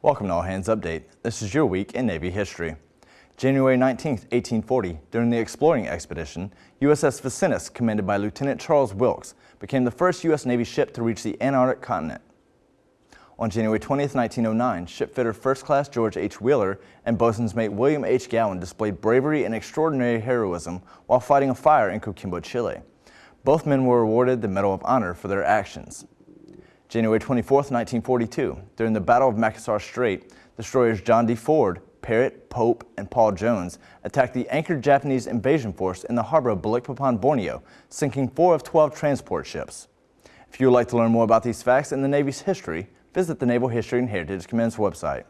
Welcome to All Hands Update. This is your week in Navy history. January 19, 1840, during the exploring expedition, USS Vincennes, commanded by Lieutenant Charles Wilkes, became the first U.S. Navy ship to reach the Antarctic continent. On January 20, 1909, shipfitter First Class George H. Wheeler and bosun's mate William H. Gowan displayed bravery and extraordinary heroism while fighting a fire in Coquimbo, Chile. Both men were awarded the Medal of Honor for their actions. January 24, 1942, during the Battle of Makassar Strait, destroyers John D. Ford, Parrott, Pope, and Paul Jones attacked the anchored Japanese invasion force in the harbor of Balikpapan, Borneo, sinking four of 12 transport ships. If you would like to learn more about these facts and the Navy's history, visit the Naval History and Heritage Command's website.